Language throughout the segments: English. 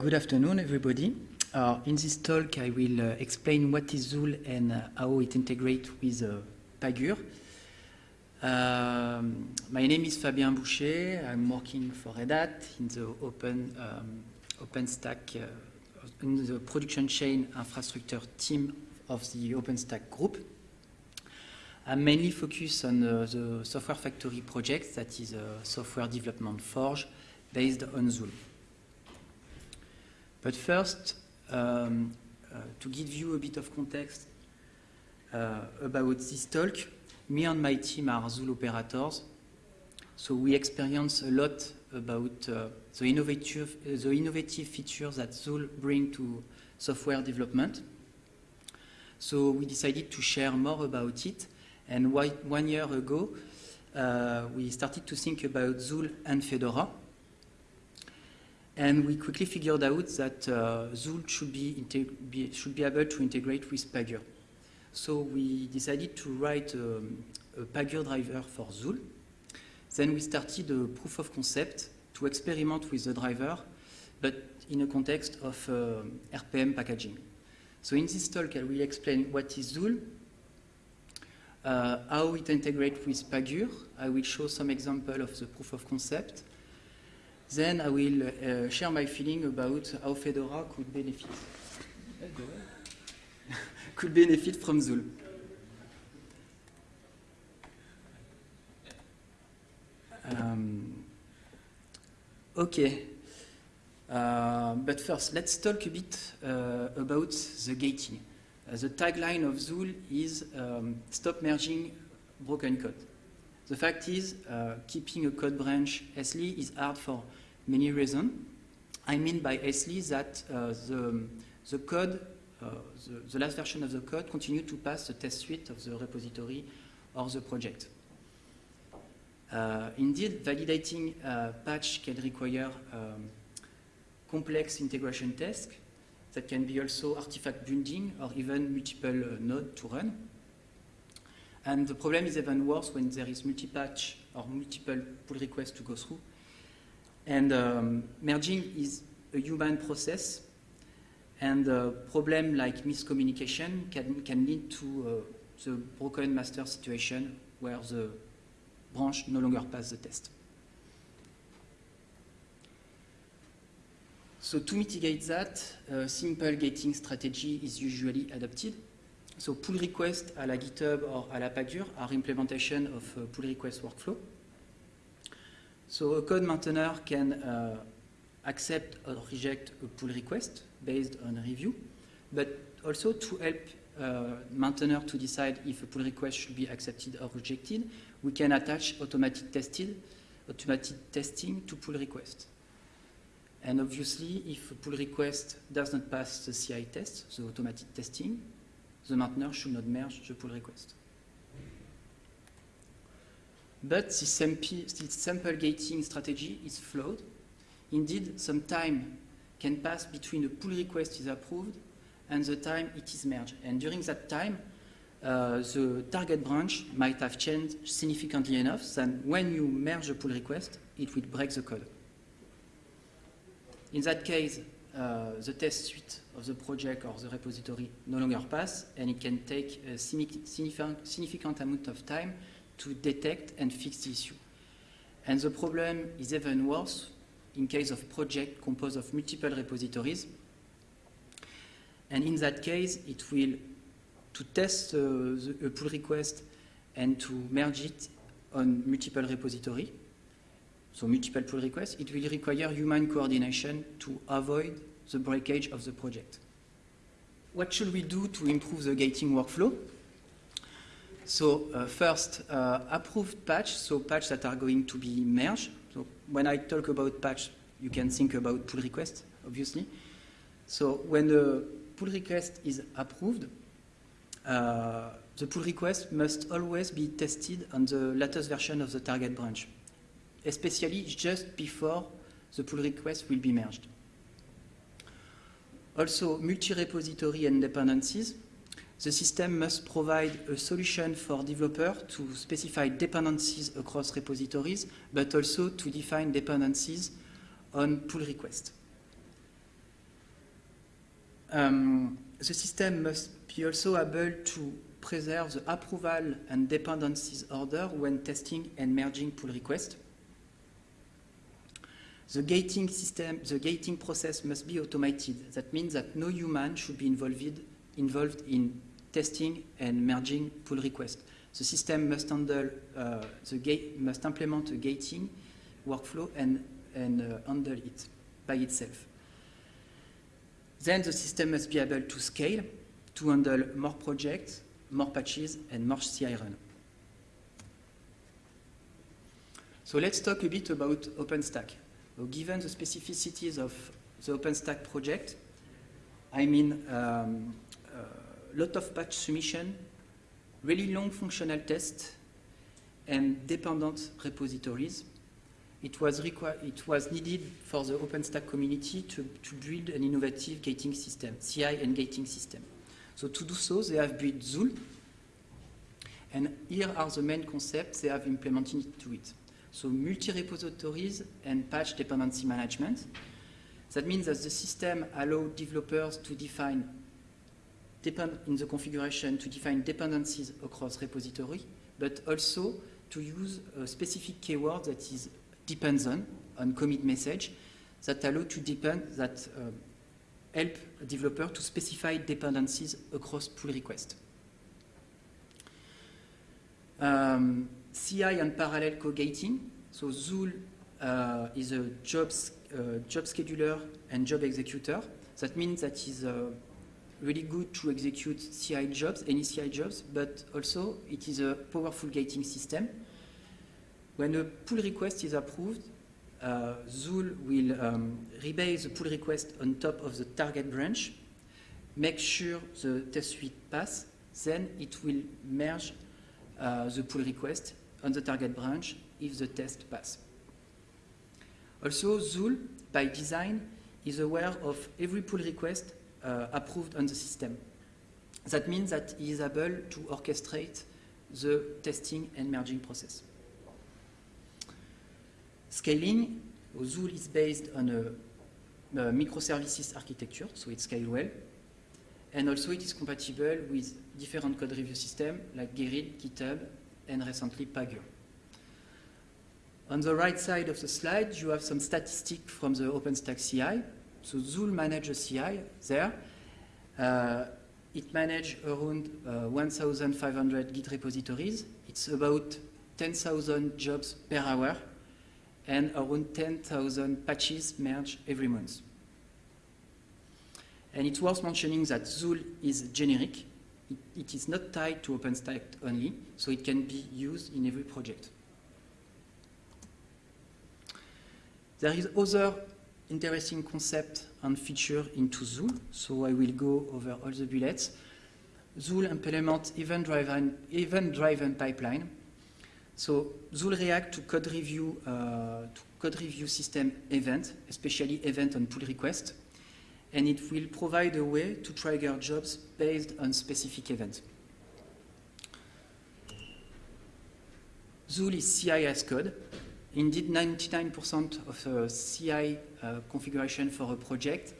Good afternoon, everybody. Uh, in this talk, I will uh, explain what is Zuul and uh, how it integrates with uh, Pagure. Um, my name is Fabien Boucher. I'm working for Red Hat in the Open um, OpenStack, uh, in the production chain infrastructure team of the OpenStack group. I'm mainly focused on uh, the Software Factory project, that is a software development forge based on Zuul. But first, um, uh, to give you a bit of context uh, about this talk, me and my team are Zuul operators, so we experience a lot about uh, the, innovative, the innovative features that Zuul bring to software development. So we decided to share more about it, and one year ago, uh, we started to think about Zuul and Fedora, and we quickly figured out that uh, Zuul should be, be, should be able to integrate with Pagure. So we decided to write um, a Pagure driver for Zuul. Then we started a proof of concept to experiment with the driver, but in a context of uh, RPM packaging. So in this talk, I will explain what is Zuul, uh, how it integrates with Pagure. I will show some example of the proof of concept, then I will uh, share my feeling about how Fedora could benefit could benefit from Zuul. Um, okay, uh, but first let's talk a bit uh, about the gating. Uh, the tagline of Zuul is um, stop merging broken code. The fact is, uh, keeping a code branch SLE is hard for many reasons. I mean by SLE that uh, the, the code, uh, the, the, last version of the code continue to pass the test suite of the repository or the project. Uh, indeed, validating a patch can require um, complex integration tests that can be also artifact binding or even multiple uh, nodes to run. And the problem is even worse when there is multi-patch or multiple pull requests to go through. And um, merging is a human process, and a problem like miscommunication can, can lead to uh, the broken master situation where the branch no longer passes the test. So to mitigate that, a simple gating strategy is usually adopted. So pull requests à la GitHub or à la Pagure are implementation of a pull request workflow. So a code maintainer can uh, accept or reject a pull request based on review, but also to help uh, maintainer to decide if a pull request should be accepted or rejected, we can attach automatic tested, automatic testing to pull request. And obviously, if a pull request does not pass the CI test, the automatic testing, the maintainer should not merge the pull request. But this, sample gating strategy is flawed. Indeed, some time can pass between a pull request is approved and the time it is merged. And during that time, uh, the target branch might have changed significantly enough that when you merge a pull request, it will break the code. In that case, uh, the test suite of the project or the repository no longer pass, and it can take a significant amount of time to detect and fix the issue. And the problem is even worse in case of project composed of multiple repositories. And in that case, it will, to test uh, the, a pull request and to merge it on multiple repository, so multiple pull requests, it will require human coordination to avoid the breakage of the project. What should we do to improve the gating workflow? So uh, first, uh, approved patch, so patch that are going to be merged. So when I talk about patch, you can think about pull request, obviously. So when the pull request is approved, uh, the pull request must always be tested on the latest version of the target branch, especially just before the pull request will be merged. Also, multi-repository and dependencies. The system must provide a solution for developer to specify dependencies across repositories, but also to define dependencies on pull requests. um, the system must be also able to preserve the approval and dependencies order when testing and merging pull requests. The gating system, the gating process must be automated. That means that no human should be involved, involved in testing and merging pull requests. The system must handle uh, the gate, must implement a gating workflow and, and uh, handle it by itself. Then the system must be able to scale to handle more projects, more patches, and more CI run. So let's talk a bit about OpenStack. So given the specificities of the OpenStack project, I mean um, lot of patch submission, really long functional tests, and dependent repositories. It was, it was needed for the OpenStack community to, to build an innovative gating system, CI and gating system. So to do so, they have built Zuul, and here are the main concepts they have implemented into it. So multi-repositories and patch dependency management. That means that the system allows developers to define depend in the configuration to define dependencies across repository, but also to use a specific keyword that is depends on, on commit message, that allow to depend, that uh, help a developer to specify dependencies across pull request. Um, CI and parallel co-gating. So Zuul uh, is a jobs, uh, job scheduler and job executor. That means that is uh, really good to execute CI jobs, any CI jobs, but also it is a powerful gating system. When a pull request is approved, uh, Zuul will um, rebase the pull request on top of the target branch, make sure the test suite pass, then it will merge uh, the pull request on the target branch if the test pass. Also, Zuul, by design, is aware of every pull request Uh, approved on the system. That means that he is able to orchestrate the testing and merging process. Scaling, Zuul is based on a, a microservices architecture, so it scales well. And also it is compatible with different code review systems like Gerrit, GitHub, and recently Pagure. On the right side of the slide, you have some statistics from the OpenStack CI. So Zuul manages CI there. Uh, it manages around uh, 1,500 Git repositories. It's about 10,000 jobs per hour and around 10,000 patches merged every month. And it's worth mentioning that Zuul is generic. It, it is not tied to OpenStack only, so it can be used in every project. There is other interesting concept and feature into Zuul, so I will go over all the bullets. Zuul implements event-driven event pipeline. So Zuul react to code review uh, to code review system event, especially event on pull request, and it will provide a way to trigger jobs based on specific events. Zuul is CI as code, Indeed, 99% of the CI uh, configuration for a project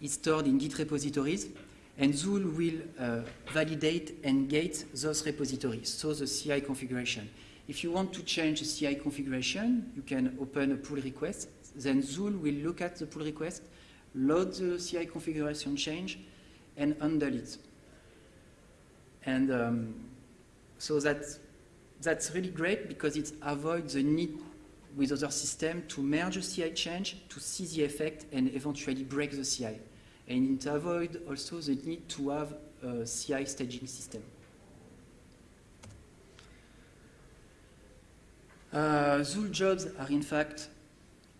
is stored in Git repositories, and Zuul will uh, validate and gate those repositories, so the CI configuration. If you want to change the CI configuration, you can open a pull request, then Zuul will look at the pull request, load the CI configuration change, and handle it. And um, so that's, that's really great because it avoids the need with other systems to merge a CI change, to see the effect, and eventually break the CI. And it avoid also the need to have a CI staging system. Uh, Zuul jobs are in fact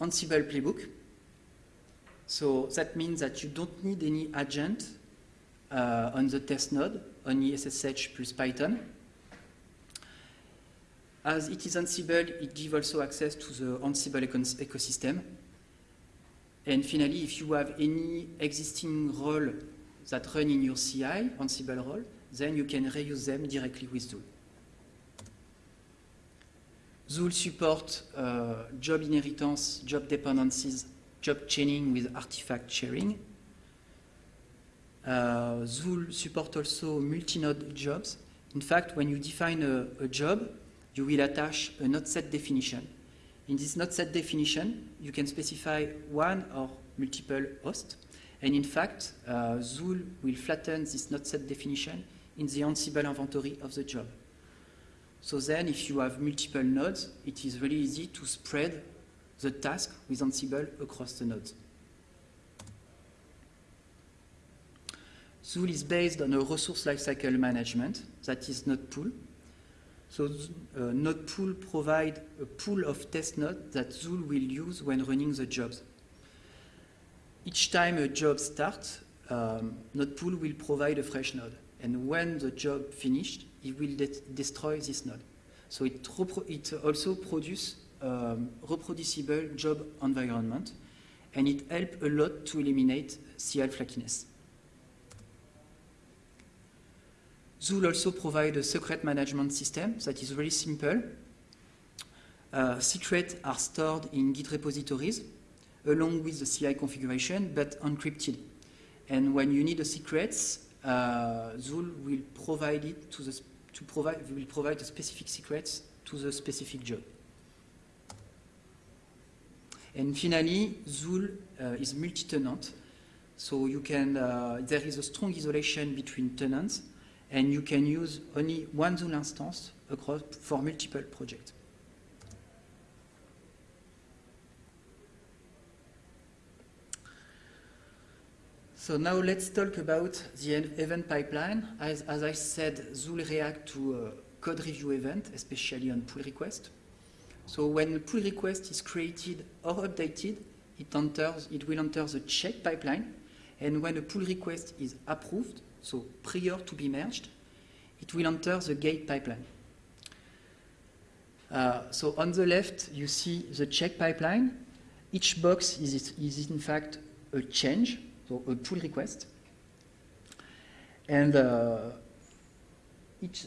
Ansible playbook. So that means that you don't need any agent uh, on the test node, only SSH plus Python. As it is Ansible, it gives also access to the Ansible ecosystem. And finally, if you have any existing role that run in your CI, Ansible role, then you can reuse them directly with Zuul. Zuul supports uh, job inheritance, job dependencies, job chaining with artifact sharing. Uh, Zuul support also multi-node jobs. In fact, when you define a, a, job, you will attach a node set definition. In this node set definition, you can specify one or multiple hosts. And in fact, uh, Zuul will flatten this node set definition in the Ansible inventory of the job. So then, if you have multiple nodes, it is really easy to spread the task with Ansible across the nodes. Zuul is based on a resource lifecycle management that is node pool. So uh, node pool provide a pool of test nodes that Zuul will use when running the jobs. Each time a job starts, um, node pool will provide a fresh node. And when the job finished, it will de destroy this node. So it, it also produces um, reproducible job environment, and it helps a lot to eliminate CI flakiness. Zuul also provides a secret management system that is very simple. Uh, secrets are stored in Git repositories along with the CI configuration, but encrypted. And when you need the secrets, uh, Zuul will provide it to the to provide will provide the specific secrets to the specific job. And finally, Zuul uh, is multi-tenant, so you can uh, there is a strong isolation between tenants, and you can use only one Zuul instance across for multiple projects. So now let's talk about the event pipeline. As, as I said, Zuul react to code review event, especially on pull request. So when a pull request is created or updated, it, enters, it will enter the check pipeline. And when a pull request is approved, so prior to be merged, it will enter the gate pipeline. Uh, so on the left, you see the check pipeline. Each box is, is in fact a change so a pull request. And uh, each,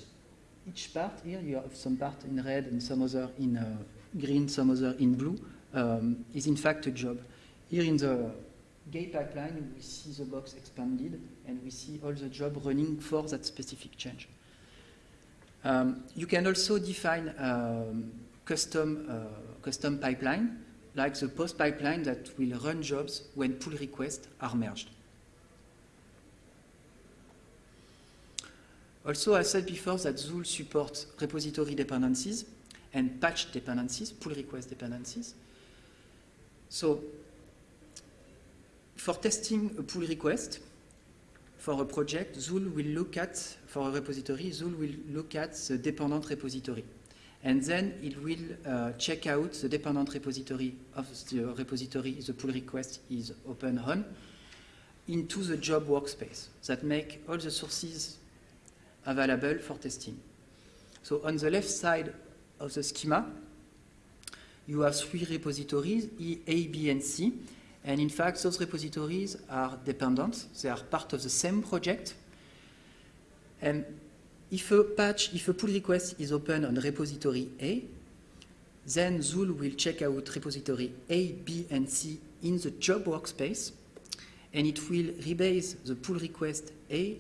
each part here, you have some part in red and some other in uh, green, some other in blue, um, is in fact a job. Here in the gate pipeline, we see the box expanded and we see all the job running for that specific change. Um, you can also define um, custom, uh, custom pipeline like the post pipeline that will run jobs when pull requests are merged. Also, I said before that Zuul supports repository dependencies and patch dependencies, pull request dependencies. So, for testing a pull request for a project, Zuul will look at, for a repository, Zuul will look at the dependent repository and then it will uh, check out the dependent repository of the repository the pull request is open on into the job workspace that make all the sources available for testing. So on the left side of the schema, you have three repositories, E, A, B, and C. And in fact, those repositories are dependent. They are part of the same project. And if a patch, if a pull request is open on repository A, then Zuul will check out repository A, B, and C in the job workspace, and it will rebase the pull request A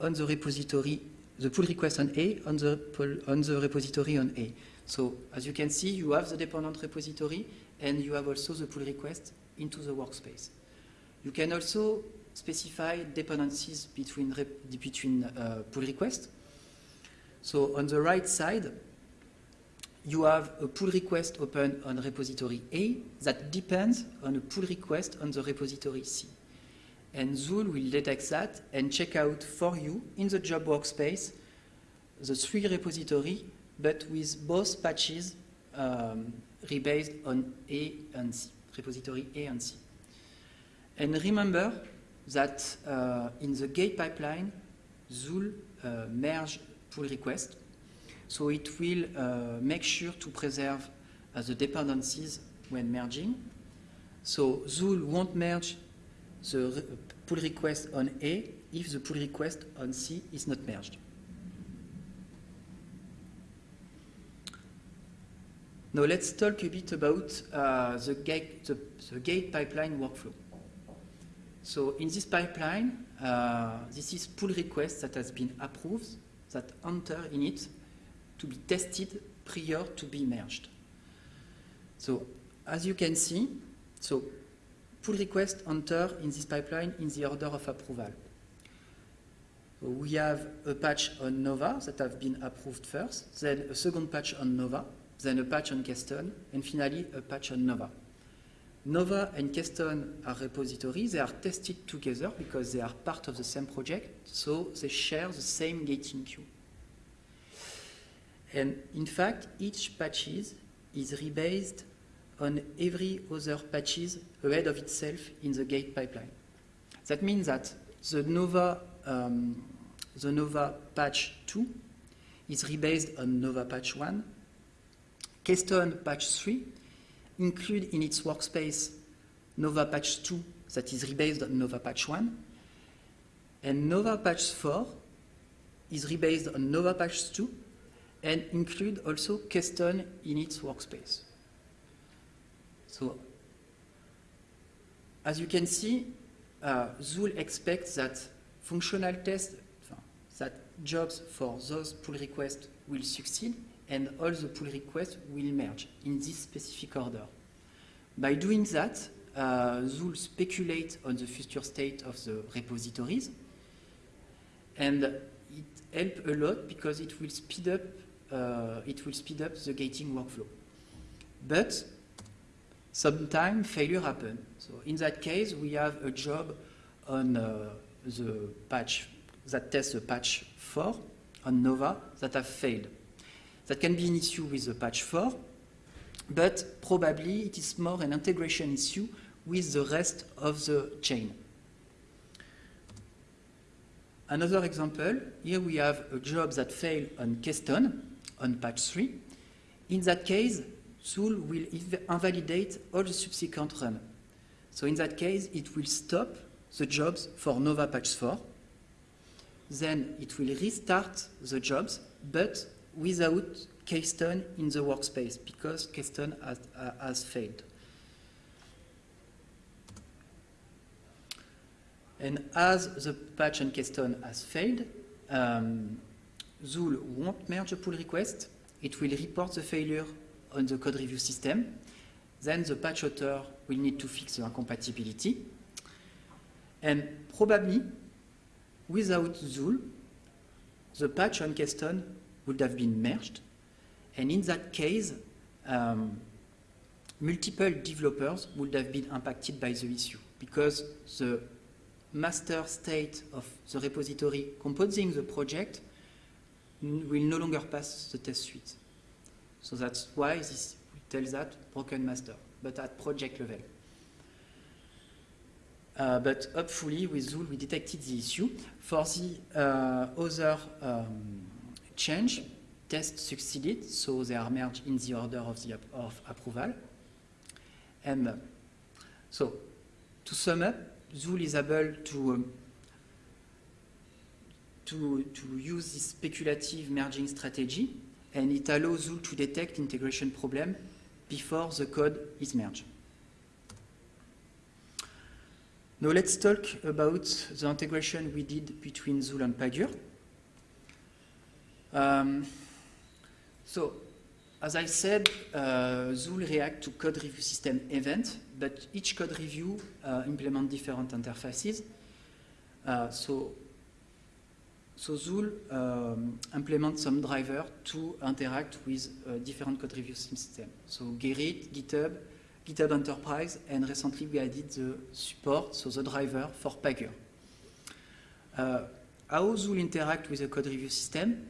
on the repository, the pull request on A on the, pull, on the repository on A. So as you can see, you have the dependent repository, and you have also the pull request into the workspace. You can also specify dependencies between, between uh, pull requests. So on the right side, you have a pull request open on repository A that depends on a pull request on the repository C. And Zuul will detect that and check out for you in the job workspace the three repository, but with both patches um, rebased on A and C, repository A and C. And remember that uh, in the gate pipeline, Zuul uh, merge pull request. So it will uh, make sure to preserve uh, the dependencies when merging. So Zuul won't merge the pull request on A if the pull request on C is not merged. Now let's talk a bit about uh, the, gate, the, the, gate pipeline workflow. So in this pipeline, uh, this is pull request that has been approved that enter in it to be tested prior to be merged. So as you can see, so pull request enter in this pipeline in the order of approval. So we have a patch on Nova that have been approved first, then a second patch on Nova, then a patch on Keystone, and finally a patch on Nova. Nova and Keystone are repositories. They are tested together because they are part of the same project, so they share the same gating queue. And in fact, each patches is rebased on every other patches ahead of itself in the gate pipeline. That means that the Nova, um, the Nova patch 2 is rebased on Nova patch 1. Keystone patch 3 include in its workspace Nova patch 2 that is rebased on Nova patch 1. And Nova patch 4 is rebased on Nova patch 2 and include also Keystone in its workspace. So, as you can see, uh, Zuul expects that functional tests, that jobs for those pull requests will succeed and all the pull requests will merge in this specific order. By doing that, uh, Zuul speculates on the future state of the repositories and it helps a lot because it will speed up uh, it will speed up the gating workflow. But sometimes failure happen. So in that case, we have a job on uh, the patch that tests the patch 4 on Nova that have failed. That can be an issue with the patch 4, but probably it is more an integration issue with the rest of the chain. Another example, here we have a job that failed on Keystone, on patch 3. In that case, Zuul will invalidate all the subsequent run. So in that case, it will stop the jobs for Nova patch 4. Then it will restart the jobs, but without Keystone in the workspace, because Keystone has, uh, has failed. And as the patch on Keystone has failed, um, Zuul won't merge a pull request. It will report the failure on the code review system. Then the patch author will need to fix the incompatibility. And probably, without Zuul, the patch on Keystone would have been merged. And in that case, um, multiple developers would have been impacted by the issue because the master state of the repository composing the project will no longer pass the test suite. So that's why this tells that broken master, but at project level. Uh, but hopefully with Zuul we detected the issue. For the uh, other um, change, test succeeded, so they are merged in the order of the of approval. And uh, so to sum up, Zuul is able to um, to, to use this speculative merging strategy, and it allows Zuul to detect integration problem before the code is merged. Now let's talk about the integration we did between Zuul and Pagure. Um, so, as I said, uh, Zuul react to code review system event, but each code review uh, implement different interfaces. Uh, so so Zuul um, implements some driver to interact with uh, different code review systems. So Gerrit, GitHub, GitHub Enterprise, and recently we added the support, so the driver for Pagure. Uh, how Zuul interact with the code review system?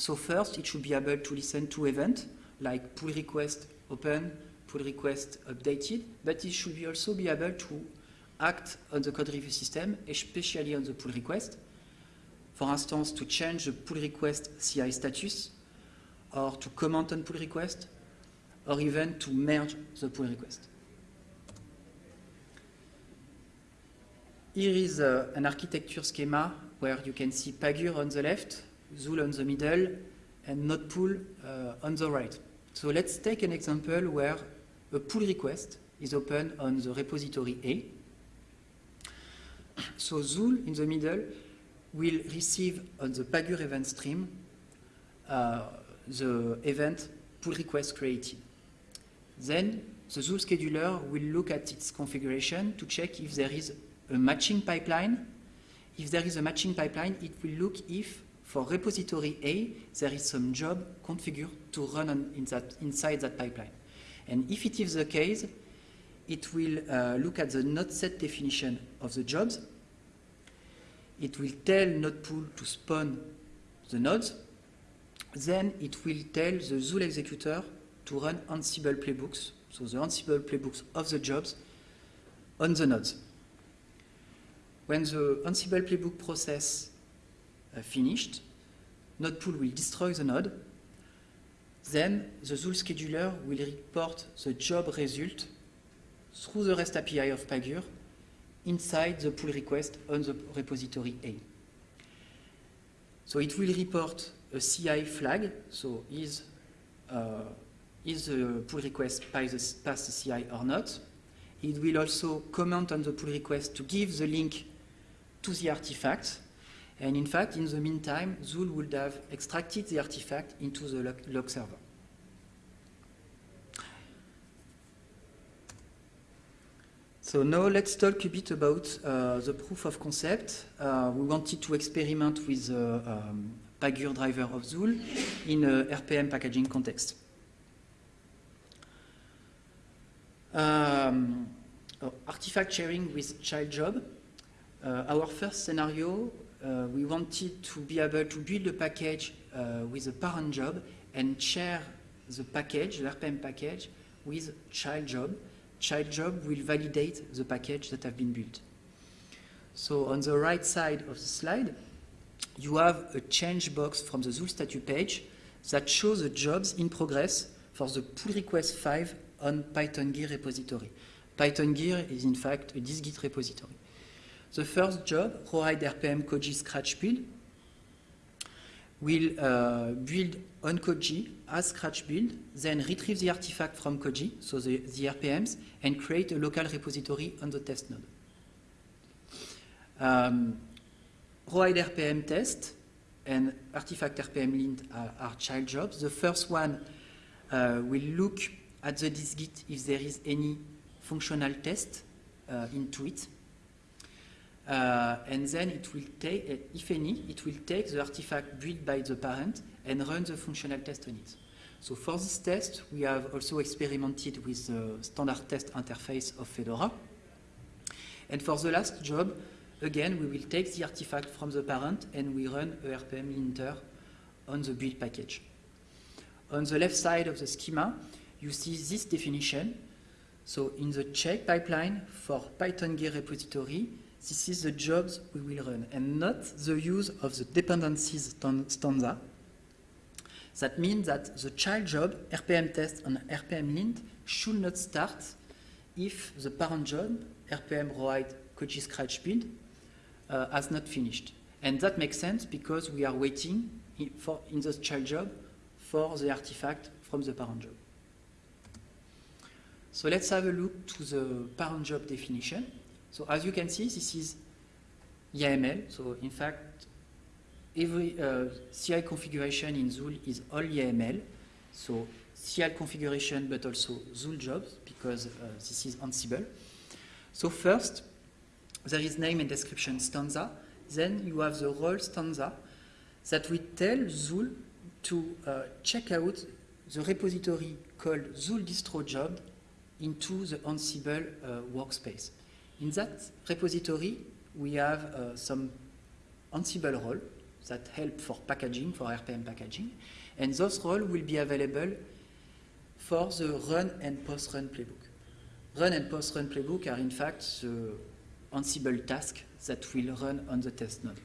So first, it should be able to listen to events like pull request open, pull request updated, but it should be also be able to act on the code review system, especially on the pull request, for instance, to change the pull request CI status, or to comment on pull request, or even to merge the pull request. Here is uh, an architecture schema where you can see Pagure on the left, Zuul on the middle, and Node uh, on the right. So let's take an example where a pull request is open on the repository A. So Zuul in the middle will receive on the Pagure event stream uh, the event pull request created. Then the Zuul scheduler will look at its configuration to check if there is a matching pipeline. If there is a matching pipeline, it will look if for repository A, there is some job configured to run on, in that, inside that pipeline. And if it is the case, it will uh, look at the node set definition of the jobs. It will tell node pool to spawn the nodes. Then it will tell the Zuul executor to run Ansible playbooks, so the Ansible playbooks of the jobs on the nodes. When the Ansible playbook process finished, node pool will destroy the node. Then the Zuul scheduler will report the job result through the REST API of Pagure inside the pull request on the repository A. So it will report a CI flag, so is, uh, is the pull request past the CI or not. It will also comment on the pull request to give the link to the artifact. And in fact, in the meantime, Zuul would have extracted the artifact into the log, log server. So now let's talk a bit about uh, the proof of concept. Uh, we wanted to experiment with the um, Pagure driver of Zuul in a RPM packaging context. Um, oh, artifact sharing with child job. Uh, our first scenario, uh, we wanted to be able to build a package uh, with a parent job and share the package, the RPM package, with child job child job will validate the package that have been built. So on the right side of the slide, you have a change box from the Zuul statue page that shows the jobs in progress for the pull request 5 on Python Gear repository. Python Gear is in fact a dist-git repository. The first job, Rawhide RPM Koji Scratch build, will uh, build on Koji as Scratch build, then retrieve the artifact from Koji, so the, the RPMs, and create a local repository on the test node. Um, RPM test and artifact RPM lint are, are, child jobs. The first one uh, will look at the dist-git if there is any functional test uh, into it. Uh, and then it will take, uh, if any, it will take the artifact built by the parent and run the functional test on it. So for this test, we have also experimented with the standard test interface of Fedora. And for the last job, again, we will take the artifact from the parent and we run a RPM linter on the build package. On the left side of the schema, you see this definition. So in the check pipeline for Python Gear repository, this is the jobs we will run and not the use of the dependencies stanza. That means that the child job, RPM test and RPM lint, should not start if the parent job, RPM rawhide Koji scratch build, uh, has not finished. And that makes sense because we are waiting in, for, in the child job for the artifact from the parent job. So let's have a look to the parent job definition. So as you can see, this is YAML. So in fact, every uh, CI configuration in Zuul is all YAML. So CI configuration, but also Zuul jobs, because uh, this is Ansible. So first, there is name and description stanza. Then you have the role stanza that will tell Zuul to uh, check out the repository called Zuul distro job into the Ansible uh, workspace. In that repository, we have uh, some Ansible roles that help for packaging, for RPM packaging, and those roles will be available for the run and post-run playbook. Run and post-run playbook are in fact the Ansible task that will run on the test node.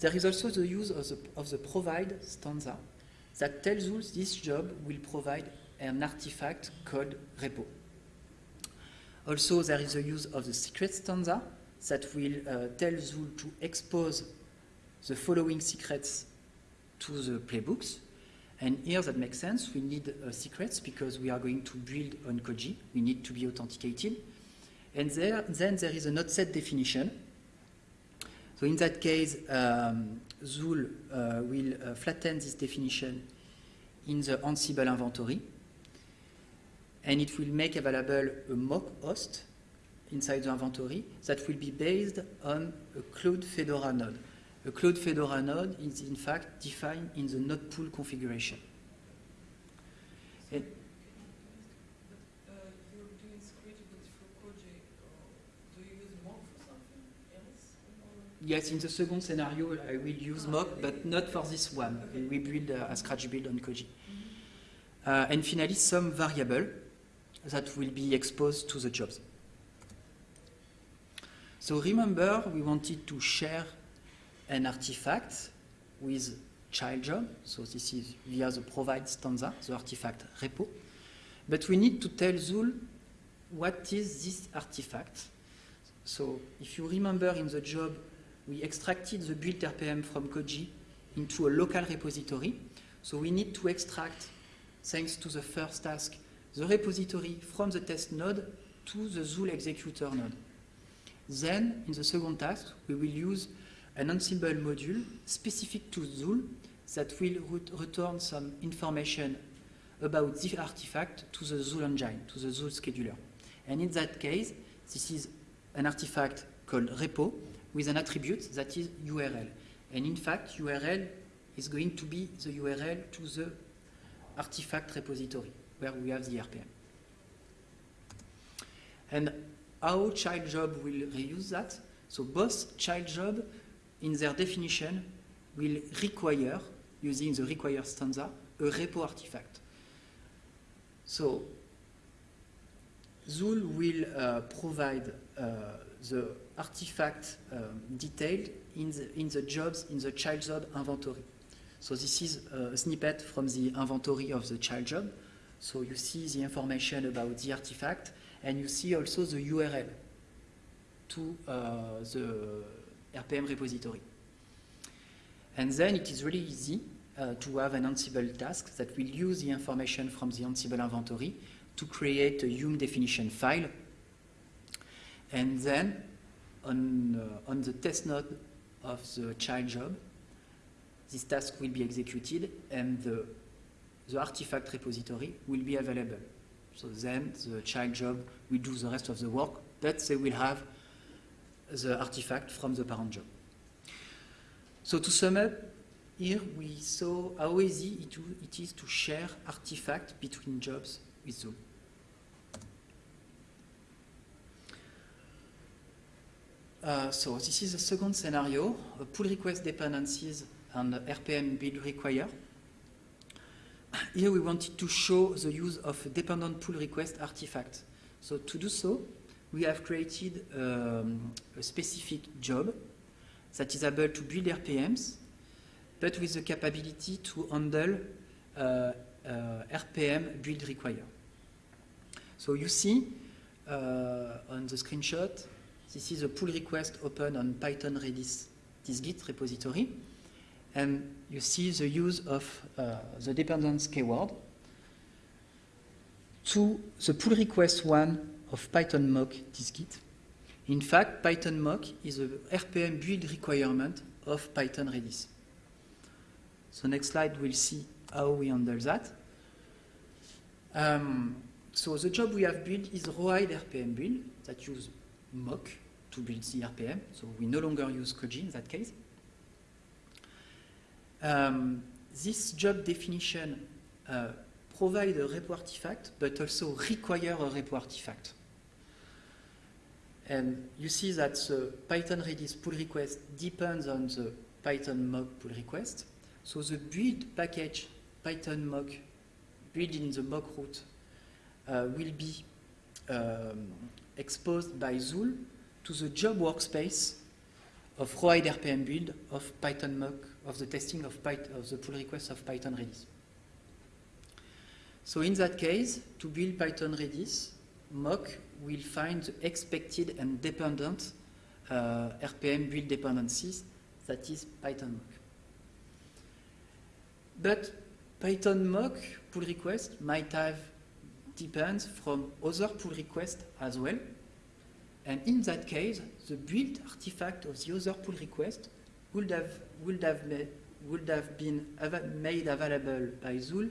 There is also the use of the, of the provide stanza that tells us this job will provide an artifact called repo. Also, there is the use of the secret stanza that will uh, tell Zuul to expose the following secrets to the playbooks. And here that makes sense. We need uh, secrets because we are going to build on Koji. We need to be authenticated. And there, then there is a not set definition. So in that case, um, Zuul uh, will uh, flatten this definition in the Ansible inventory. And it will make available a mock host inside the inventory that will be based on a Cloud Fedora node. A Cloud Fedora node is in fact defined in the node pool configuration. And you're doing scratchability for Koji. Do you use mock for something else? Or? yes, in the second scenario, I will use mock, but not for this one. We build uh, a scratch build on Koji. Uh, and finally, some variable that will be exposed to the jobs. So remember, we wanted to share an artifact with child job. So this is via the provide stanza, the artifact repo. But we need to tell Zuul what is this artifact. So if you remember in the job, we extracted the build RPM from Koji into a local repository. So we need to extract, thanks to the first task, the repository from the test node to the Zuul executor node. Then, in the second task, we will use an Ansible module specific to Zuul that will ret- return some information about the artifact to the Zuul engine, to the Zuul scheduler. And in that case, this is an artifact called repo with an attribute that is URL. And in fact, URL is going to be the URL to the artifact repository where we have the RPM. And how child job will reuse that? So both child job, in their definition, will require, using the require stanza, a repo artifact. So Zuul will uh, provide uh, the artifact um, detailed in the, in the jobs in the child job inventory. So this is a snippet from the inventory of the child job. So you see the information about the artifact, and you see also the URL to uh, the RPM repository. And then it is really easy uh, to have an Ansible task that will use the information from the Ansible inventory to create a Hume definition file. And then on, uh, on the test node of the child job, this task will be executed and the, the artifact repository will be available. So then the child job will do the rest of the work, but they will have the artifact from the parent job. So to sum up, here we saw how easy it, is to share artifact between jobs with Zuul. Uh, so this is the second scenario, pull request dependencies and RPM build require. Here we wanted to show the use of a dependent pull request artifact. So to do so, we have created um, a specific job that is able to build RPMs, but with the capability to handle uh, uh, RPM build require. So you see uh, on the screenshot, this is a pull request open on Python Redis dist-git repository. And you see the use of uh, the dependence keyword to the pull request one of Python mock dist-git. In fact, Python mock is a RPM build requirement of Python Redis. So next slide we'll see how we handle that. Um, so the job we have built is Rawhide RPM build that use mock to build the RPM. So we no longer use Koji in that case. Um, this job definition uh, provide a repo artifact, but also require a repo artifact. And you see that the Python Redis pull request depends on the Python mock pull request. So the build package Python mock built in the mock root uh, will be um, exposed by Zuul to the job workspace of Rawhide RPM build of Python mock of the testing of, of the pull request of Python Redis. So in that case, to build Python Redis, mock will find the expected and dependent uh, RPM build dependencies, that is Python mock. But Python mock pull request might have depends from other pull requests as well. And in that case, the built artifact of the other pull request would have, would have, made, would have been ava- made available by Zuul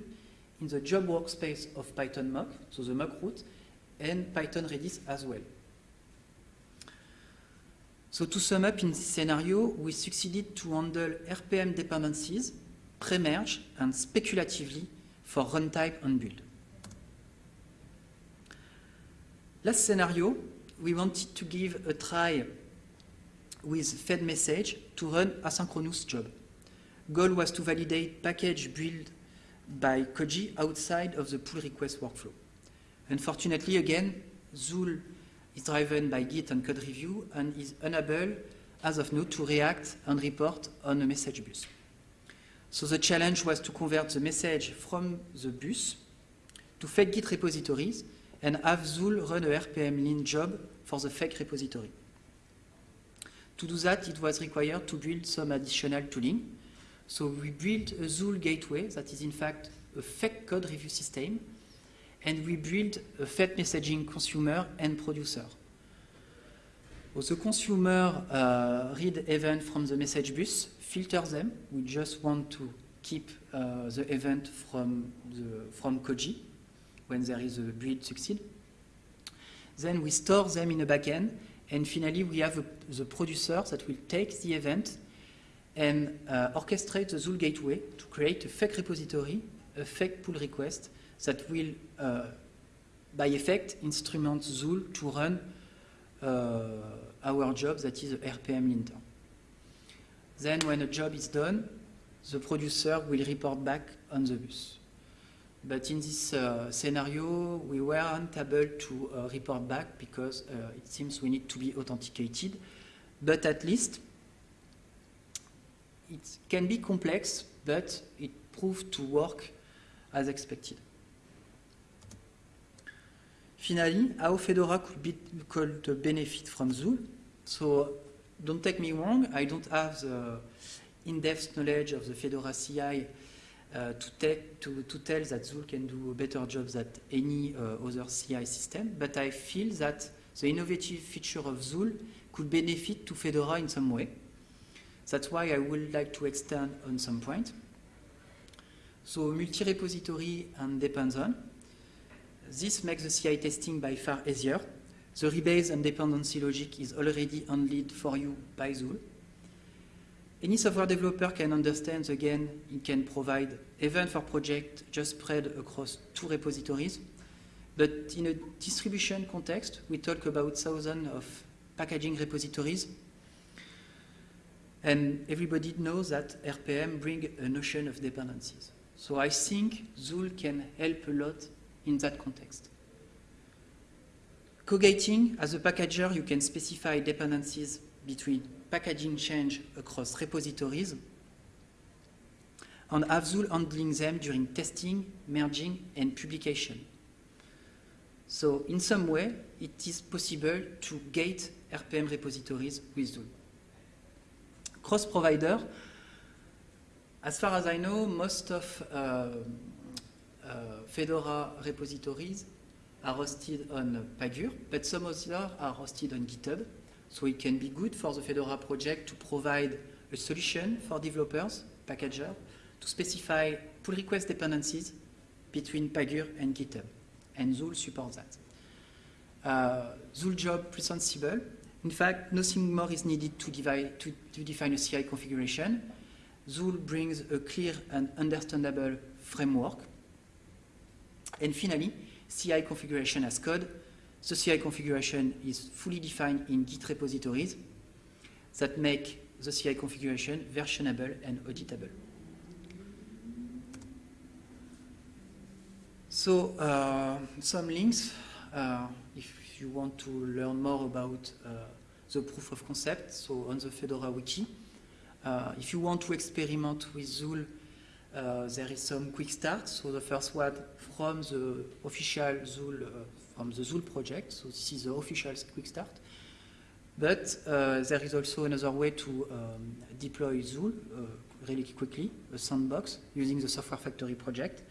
in the job workspace of Python mock, so the mock root, and Python Redis as well. So to sum up in this scenario, we succeeded to handle RPM dependencies, pre-merge, and speculatively for runtime and build. Last scenario, we wanted to give a try with fedmsg to run asynchronous job. Goal was to validate package built by Koji outside of the pull request workflow. Unfortunately, again, Zuul is driven by Git and code review and is unable, as of now, to react and report on a message bus. So the challenge was to convert the message from the bus to fake Git repositories and have Zuul run a rpmlint job for the fake repository. To do that, it was required to build some additional tooling. So we built a Zuul gateway that is in fact a fake code review system, and we built a fake messaging consumer and producer. So the consumer uh, read event from the message bus, filter them. We just want to keep uh, the event from, the, from Koji when there is a build succeed. Then we store them in a backend, and finally we have a, the producer that will take the event and uh, orchestrate the Zuul gateway to create a fake repository, a fake pull request that will, uh, by effect, instrument Zuul to run uh, our job that is RPM linter. Then when a job is done, the producer will report back on the bus. But in this uh, scenario, we weren't able to uh, report back because uh, it seems we need to be authenticated. But at least it can be complex, but it proved to work as expected. Finally, how Fedora could, be, could benefit from Zuul. So don't take me wrong, I don't have the in-depth knowledge of the Fedora CI uh, to, take, to, to, tell that Zuul can do a better job than any uh, other CI system, but I feel that the innovative feature of Zuul could benefit to Fedora in some way. That's why I would like to extend on some point. So multi-repository and depends on. This makes the CI testing by far easier. The rebase and dependency logic is already handled for you by Zuul. Any software developer can understand, again, it can provide event for project just spread across two repositories. But in a distribution context, we talk about thousands of packaging repositories. And everybody knows that RPM bring a notion of dependencies. So I think Zuul can help a lot in that context. Cogating, as a packager, you can specify dependencies between packaging change across repositories and have Zuul handling them during testing, merging, and publication. So in some way, it is possible to gate RPM repositories with Zuul. Cross-provider, as far as I know, most of uh, uh, Fedora repositories are hosted on Pagure, but some others are hosted on GitHub. So it can be good for the Fedora project to provide a solution for developers, packager, to specify pull request dependencies between Pagure and GitHub. And Zuul supports that. Uh, Zuul job plus Ansible. In fact, nothing more is needed to, divide, to, to define a CI configuration. Zool brings a clear and understandable framework. And finally, CI configuration as code. The CI configuration is fully defined in Git repositories that make the CI configuration versionable and auditable. So, uh, some links, uh, if you want to learn more about uh, the proof of concept, so on the Fedora wiki. Uh, if you want to experiment with Zuul, uh, there is some quick start. So the first one from the official Zuul, uh, from the Zuul project. So this is the official quick start. But uh, there is also another way to um, deploy Zuul uh, really quickly, a sandbox using the Software Factory project.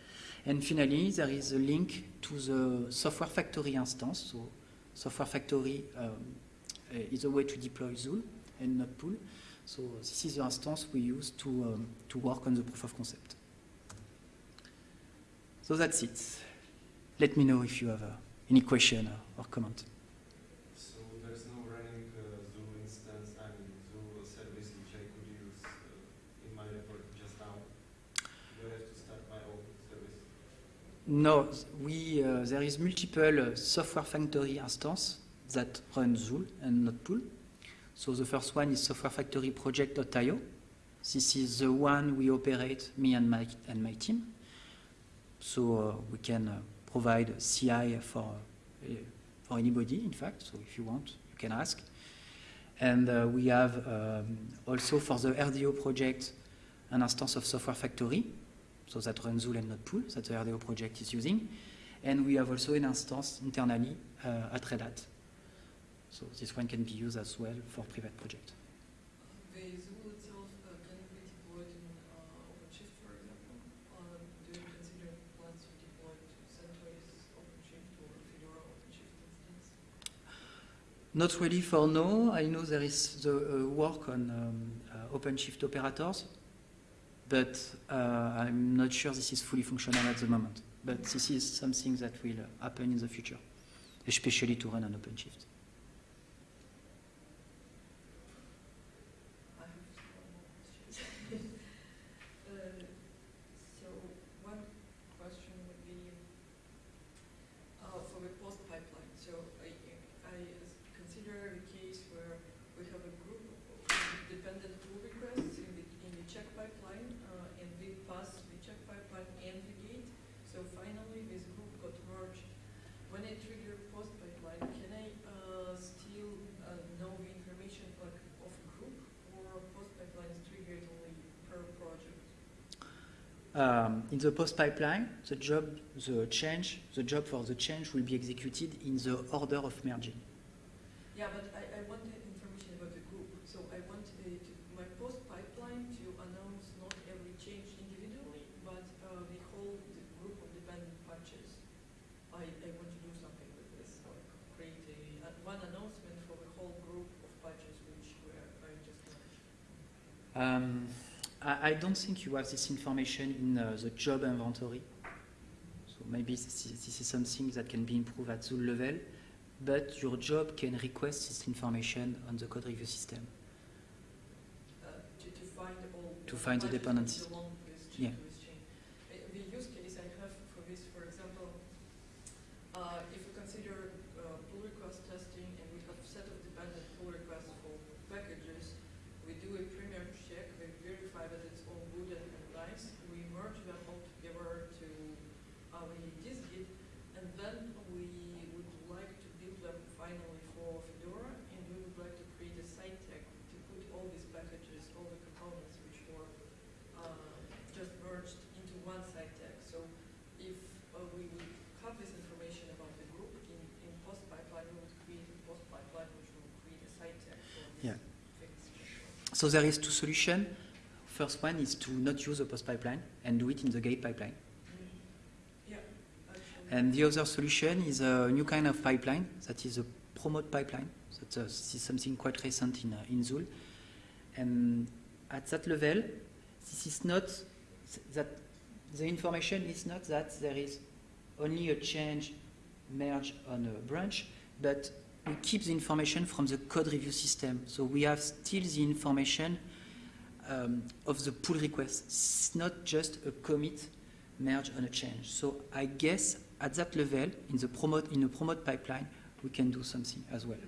And finally, there is a link to the Software Factory instance. So Software Factory um, uh, is a way to deploy Zuul and Nodepool. So this is the instance we use to, um, to work on the proof of concept. So that's it. Let me know if you have uh, any question or, or comment. So there's no running uh, instance, I mean service which I could use uh, in my report just now. Do I have to start my own service? No, we, uh, there is multiple uh, software factory instance that run Zuul and Nodepool. So the first one is Software Factory Project.io. This is the one we operate, me and my, and my team. So uh, we can uh, provide CI for, uh, for anybody, in fact. So if you want, you can ask. And uh, we have um, also for the RDO project an instance of Software Factory, so that runs Zuul and Nodepool, that the RDO project is using. And we have also an instance internally uh, at Red Hat. So this one can be used as well for private project. The Zuul itself uh, can it be deployed in uh, OpenShift, for example? Uh, do you consider plans to deploy to CentOS OpenShift or Fedora OpenShift instance? Not really for now. I know there is the uh, work on um, uh, OpenShift operators, but uh, I'm not sure this is fully functional at the moment. But this is something that will happen in the future, especially to run on OpenShift. I have one more question. Uh, So one question would be, uh, for the post pipeline, so I, I consider the case where we have a group of dependent pull requests in the, in the check pipeline, uh, and we pass the check pipeline and the gate, so finally this group got merged. When I trigger post pipeline, can I, uh, still, uh, know the information like of a group, or post pipeline is triggered only per project? Um, in the post pipeline, the job, the change, the job for the change will be executed in the order of merging. Yeah, but I, I wanted information about the group, so I want the, to, my post pipeline to announce not every change individually, but, uh, the whole, the group of dependent patches. I, I want to do something with this, like create a, uh, one announcement for the whole group of patches which were, I just managed. Um, I, don't think you have this information in uh, the job inventory. So maybe this is, this is something that can be improved at Zuul level, but your job can request this information on the code review system. uh, to, to find all. To find the dependencies. that belong to this ch- Yeah. to this chain. Uh, The use case I have for this, for example, uh, if we consider uh, pull request testing and we have set of dependent pull requests for packages, we do a pre-merge check, we verify that it's all good and and nice, we merge them all together to uh, the dist-git, and then we would like to build them finally for Fedora, and we would like to create a side tag to put all these packages, all the components which were uh, just merged into one side tag. So if uh, we would have this information about the group in, in post pipeline, we would create a post pipeline which will create a side tag for these Yeah. things. So there is two solutions. First one is to not use a post pipeline and do it in the gate pipeline. And the other solution is a new kind of pipeline that is a promote pipeline. That uh, is something quite recent in, uh, in Zuul. And at that level, this is not that the information is not that there is only a change merge on a branch, but we keep the information from the code review system. So we have still the information um, of the pull request. It's not just a commit merge on a change. So I guess at that level, in the promote in a promote pipeline, we can do something as well.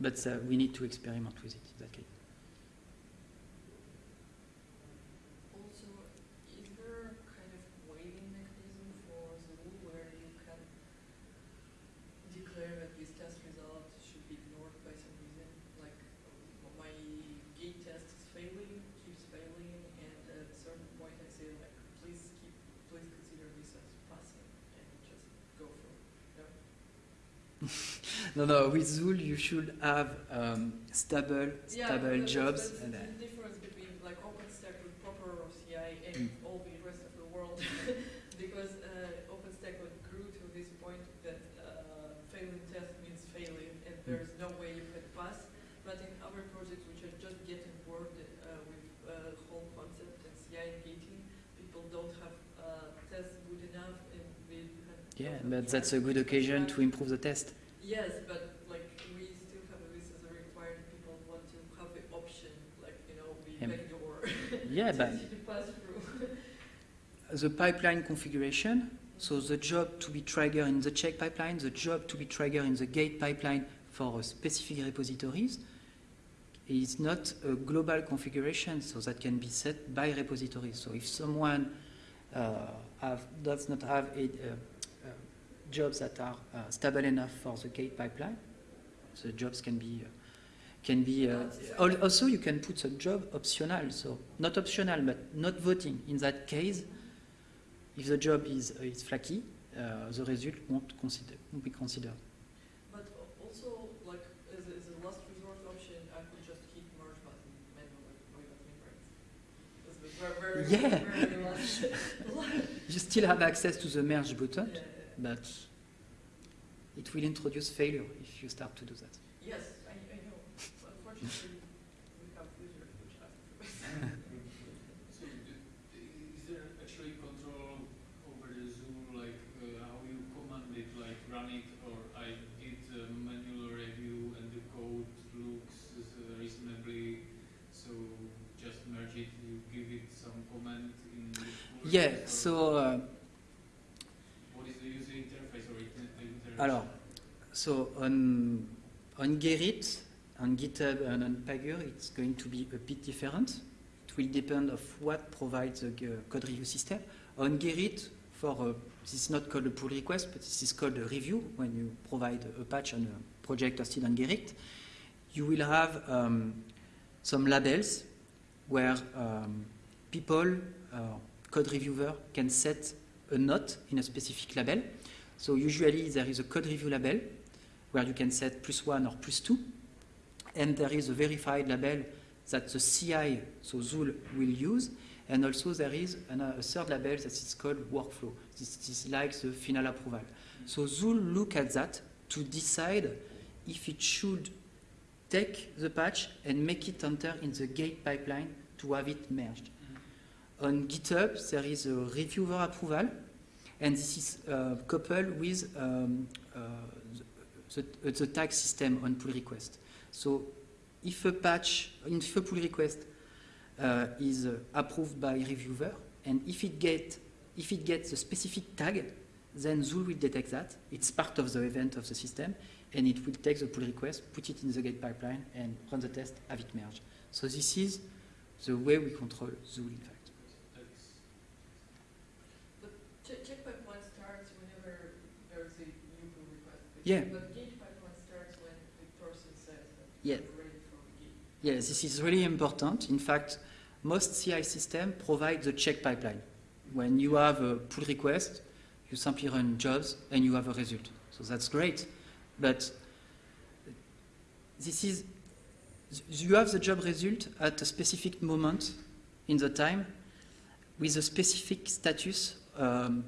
But uh, we need to experiment with it. in that case. Also, is there kind of waiting mechanism for Zuul where you can declare that this test result should be ignored by some reason? Like, uh, my gate test is failing, keeps failing, and at a certain point I say like, please keep, please consider this as passing, and just go for it. No? No, no. With Zuul, you should have um, stable, Yeah, stable that's- jobs. That's and, the difference between like OpenStack with proper CI and Mm. all the rest of the world. because uh, OpenStack grew to this point that uh, failing test means failing, and Mm. there's no way you can pass. But in other projects, which are just getting bored uh, with uh, whole concept and CI and gating, people don't have uh, tests good enough, and we have Yeah, but that's a good occasion to improve the test. Yes, but like we still have this as a required. People want to have the option, like you know, we Yeah. backdoor Yeah, but the pipeline configuration, so the job to be triggered in the check pipeline, the job to be triggered in the gate pipeline for specific repositories is not a global configuration, so that can be set by repositories. So if someone uh, have, does not have a, uh, jobs that are uh, stable enough for the gate pipeline, the jobs can be uh, can be uh, also you can put a job optional so not optional but not voting in that case if the job is uh, is flaky uh, the result won't consider won't be considered But also, like as a, as a last resort option, I could just hit merge button manually right. Yeah. you still have access to the merge button yeah. But it will introduce failure if you start to do that Yes, I, I know. Unfortunately, we have users which ask for. So, is there actually control over the Zuul, like uh, how you command it, like run it, or I did a manual review and the code looks uh, reasonably, so just merge it, you give it some comment in the yeah so uh, What is the user interface or inter- interface? Alors, so on, on Gerrit, on GitHub and on Pagure, it's going to be a bit different. It will depend of what provides the code review system. On Gerrit, for uh, this is not called a pull request, but this is called a review. When you provide a patch on a project hosted on Gerrit, you will have um, some labels where um, people, uh, code reviewer, can set a note in a specific label. So usually there is a code review label where you can set plus one or plus two, and there is a verified label that the CI, so Zuul, will use, and also there is an, a third label that is called workflow. This is like the final approval. So Zuul look at that to decide if it should take the patch and make it enter in the gate pipeline to have it merged. Mhm. On GitHub, there is a reviewer approval, and this is uh, coupled with um, uh, the, the, tag system on pull request. So if a patch, if a pull request uh, is approved by reviewer, and if it get if it gets a specific tag, then Zuul will detect that. It's part of the event of the system, and it will take the pull request, put it in the gate pipeline, and run the test, have it merged. So this is the way we control Zuul, in fact. That's- Check, check pipeline starts whenever there's a new pull request. But- Yeah. But gate pipeline starts when the person says Yeah. we're ready for the gate. Yeah, this is really important. In fact, most CI systems provide the check pipeline. When you have a pull request, you simply run jobs and you have a result. So that's great. But this is, you have the job result at a specific moment in the time with a specific status. Um,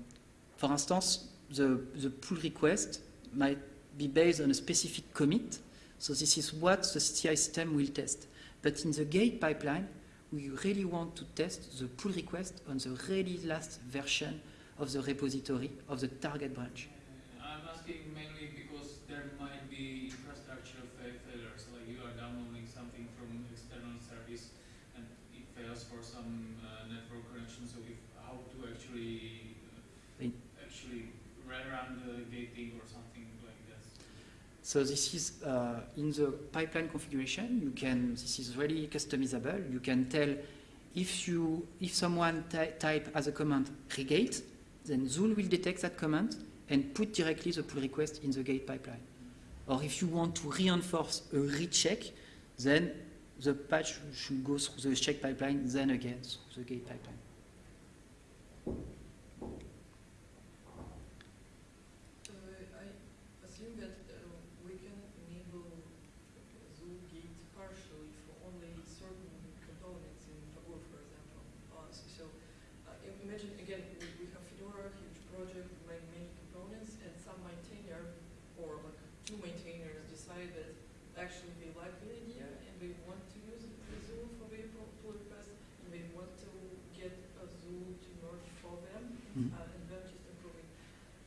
for instance, the, the pull request might be based on a specific commit. So this is what the CI system will test. But in the gate pipeline, we really want to test the pull request on the really last version of the repository of the target branch. I'm asking mainly because there might be infrastructure fa- failures, like you are downloading something from external service and it fails for some uh, network connection. So if how to actually uh, actually rerun the gating or something. So this is uh, in the pipeline configuration. You can. This is really customizable. You can tell if you if someone type as a command regate, then Zuul will detect that command and put directly the pull request in the gate pipeline. Or if you want to reinforce a recheck, then the patch should go through the check pipeline, then again through the gate pipeline. Uh, I assume that uh, we can enable Zuul Gate partially for only certain components in Taboola, for example. Uh, so, so uh, im- imagine again, we, we have Fedora, huge project, many, many components, and some maintainer or like two maintainers decide that actually they like the idea and they want to use the Zuul for their pull pull request and they want to get a Zuul to merge for them Mhm. uh, and then just improve it.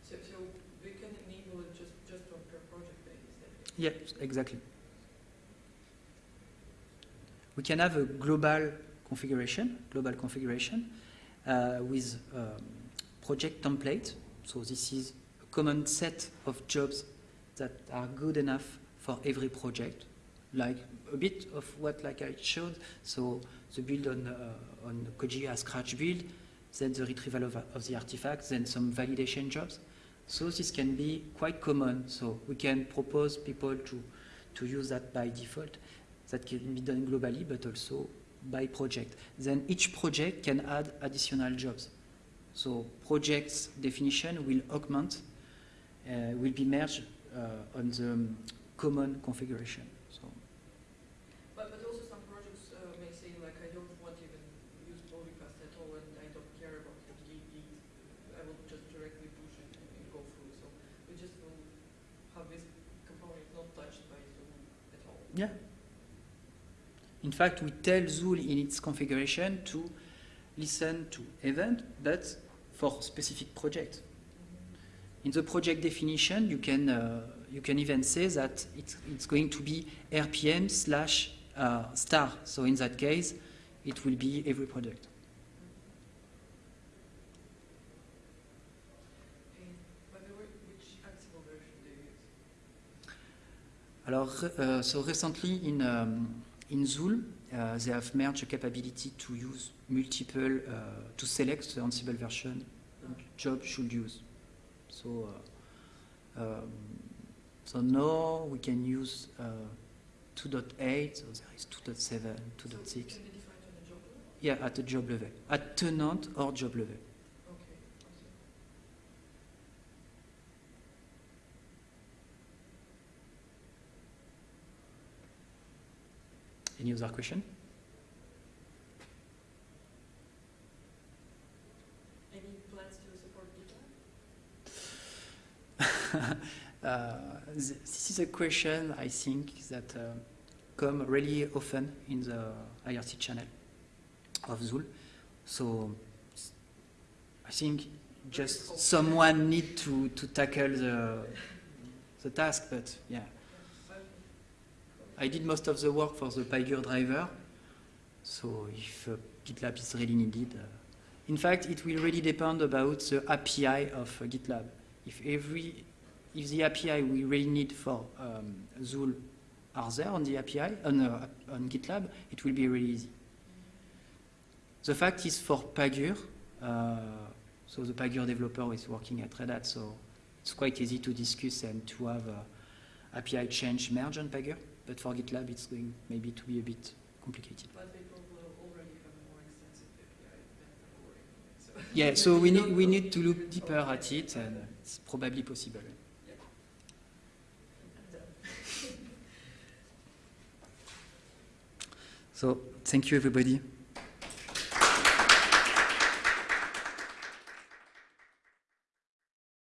So, so we can enable it just, just on per project basis. that way. Yes, exactly. We can have a global configuration, global configuration uh, with um, project template. So this is a common set of jobs that are good enough for every project, like a bit of what like I showed. So the build on uh, on Koji as scratch build, then the retrieval of, of the artifacts, then some validation jobs. So this can be quite common. So we can propose people to, to use that by default. That can be done globally, but also by project. Then each project can add additional jobs. So projects definition will augment, uh, will be merged uh, on the common configuration. So But, but also some projects uh, may say like I don't want even use pull request at all and I don't care about the git, git. I will just directly push it and, and go through. So we just will have this component not touched by Zuul at all. Yeah. In fact, we tell Zuul in its configuration to listen to event, but for specific project. In the project definition, you can uh, you can even say that it's, it's going to be RPM slash uh, star. So in that case, it will be every project. And by the way, which Ansible version do you use? Alors, uh, so recently in um, in Zuul, uh, they have merged the capability to use multiple uh, to select the Ansible version job should use. So, uh, um, so now we can use uh, 2.8. So there is 2.7, 2.6. can be defined on the job level? Yeah, at the job level, at tenant or job level. Any other question? Any plans to support GitLab? Uh, th- this is a question I think that uh, come really often in the IRC channel of Zuul. So I think just someone need to, to tackle the, the task, but yeah. I did most of the work for the Pagure driver, so if uh, GitLab is really needed. Uh, in fact, it will really depend about the API of uh, GitLab. If every, if the API we really need for um, Zuul are there on the API, on, uh, on GitLab, it will be really easy. The fact is for Pagure, uh, so the Pagure developer is working at Red Hat, so it's quite easy to discuss and to have uh, API change merge on Pagure. But for GitLab, it's going maybe to be a bit complicated. But they probably already have more extensive API than before anyway, so. Yeah, so we need, we need to look deeper at it, and it's probably possible. So thank you, everybody.